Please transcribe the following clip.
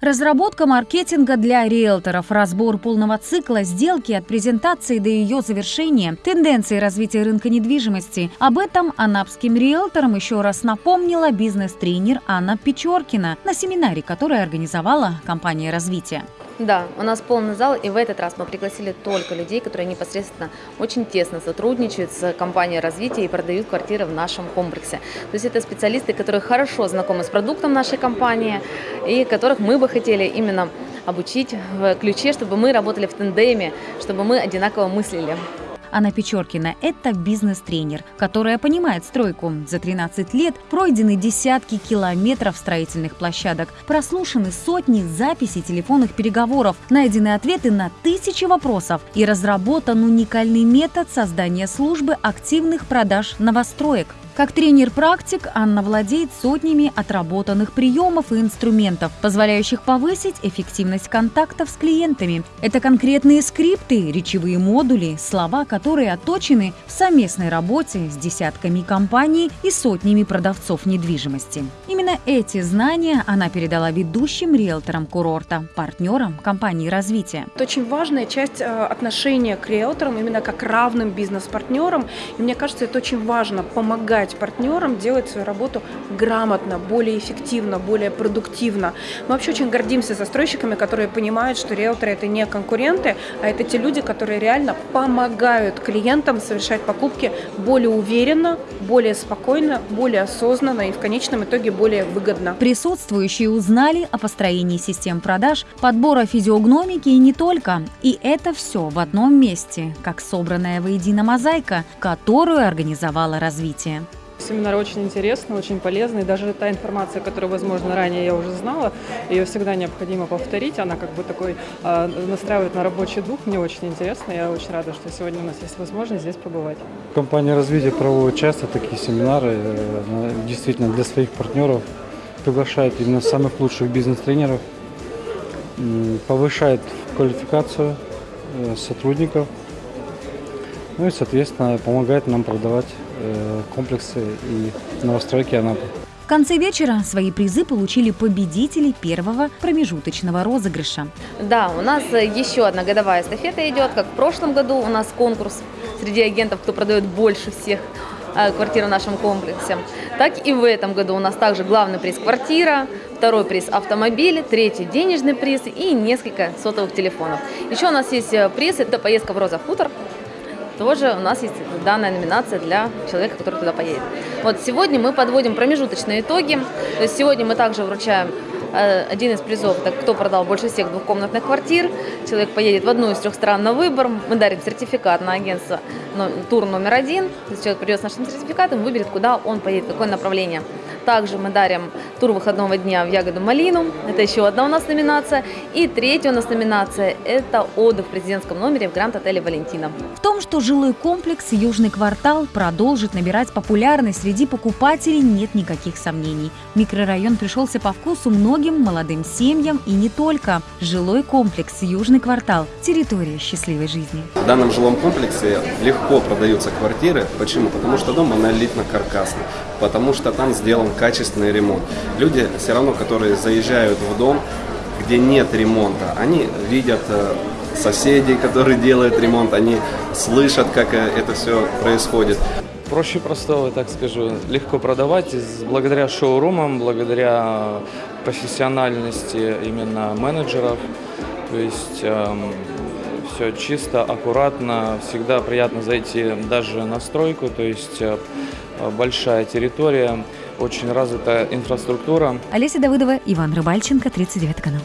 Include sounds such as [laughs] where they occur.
Разработка маркетинга для риэлторов, разбор полного цикла сделки от презентации до ее завершения, тенденции развития рынка недвижимости. Об этом анапским риэлторам еще раз напомнила бизнес-тренер Анна Печоркина на семинаре, который организовала компания развития. Да, у нас полный зал, и в этот раз мы пригласили только людей, которые непосредственно очень тесно сотрудничают с компанией развития и продают квартиры в нашем комплексе. То есть это специалисты, которые хорошо знакомы с продуктом нашей компании и которых мы бы хотели именно обучить в ключе, чтобы мы работали в тандеме, чтобы мы одинаково мыслили. Анна Печоркина – это бизнес-тренер, которая понимает стройку. За 13 лет пройдены десятки километров строительных площадок, прослушаны сотни записей телефонных переговоров, найдены ответы на тысячи вопросов и разработан уникальный метод создания службы активных продаж новостроек. Как тренер-практик Анна владеет сотнями отработанных приемов и инструментов, позволяющих повысить эффективность контактов с клиентами. Это конкретные скрипты, речевые модули, слова, которые отточены в совместной работе с десятками компаний и сотнями продавцов недвижимости. Именно эти знания она передала ведущим риэлторам курорта, партнерам компании развития. Это очень важная часть э, отношения к риэлторам, именно как равным бизнес-партнерам. И мне кажется, это очень важно помогать помогать партнерам делать свою работу грамотно, более эффективно, более продуктивно. Мы вообще очень гордимся застройщиками, которые понимают, что риэлторы это не конкуренты, а это те люди, которые реально помогают клиентам совершать покупки более уверенно, более спокойно, более осознанно и в конечном итоге более выгодно. Присутствующие узнали о построении систем продаж, подбора физиогномики и не только. И это все в одном месте, как собранная воедино мозаика, которую организовало развитие. Семинар очень интересный, очень полезный. Даже та информация, которую, возможно, ранее я уже знала, ее всегда необходимо повторить. Она как бы такой э, настраивает на рабочий дух. Мне очень интересно. Я очень рада, что сегодня у нас есть возможность здесь побывать. Компания развития проводит часто такие семинары. Э, действительно, для своих партнеров приглашает именно самых лучших бизнес-тренеров, повышает квалификацию э, сотрудников, ну и, соответственно, помогает нам продавать Э, комплексы и новостройки Анапы. В конце вечера свои призы получили победители первого промежуточного розыгрыша. Да, у нас еще одна годовая эстафета идет, как в прошлом году у нас конкурс среди агентов, кто продает больше всех э, квартир в нашем комплексе. Так и в этом году у нас также главный приз квартира, второй приз автомобиль, третий денежный приз и несколько сотовых телефонов. Еще у нас есть э, приз, это поездка в Роза Хутор, тоже у нас есть данная номинация для человека, который туда поедет. Вот сегодня мы подводим промежуточные итоги. То есть сегодня мы также вручаем э, один из призов, это кто продал больше всех двухкомнатных квартир. Человек поедет в одну из трех стран на выбор. Мы дарим сертификат на агентство тур номер один. То есть человек придет с нашим сертификатом, выберет, куда он поедет, какое направление. Также мы дарим тур выходного дня в ягоду малину. Это еще одна у нас номинация. И третья у нас номинация – это отдых в президентском номере в Гранд-отеле «Валентина». В том, что жилой комплекс «Южный квартал» продолжит набирать популярность среди покупателей, нет никаких сомнений. Микрорайон пришелся по вкусу многим молодым семьям и не только. Жилой комплекс «Южный квартал» – территория счастливой жизни. В данном жилом комплексе легко продаются квартиры. Почему? Потому что дом монолитно-каркасный потому что там сделан качественный ремонт. Люди все равно, которые заезжают в дом, где нет ремонта, они видят э, соседей, которые [laughs] делают ремонт, они слышат, как э, это все происходит. Проще простого, так скажу, легко продавать благодаря шоурумам, благодаря профессиональности именно менеджеров. То есть эм, все чисто, аккуратно, всегда приятно зайти даже на стройку, то есть э, большая территория, очень развитая инфраструктура. Олеся Давыдова, Иван Рыбальченко, 39 канал.